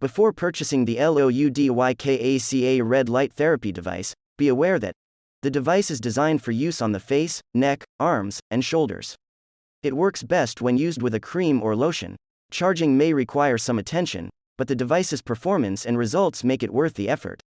Before purchasing the LOUDYKACA red light therapy device, be aware that the device is designed for use on the face, neck, arms, and shoulders. It works best when used with a cream or lotion. Charging may require some attention, but the device's performance and results make it worth the effort.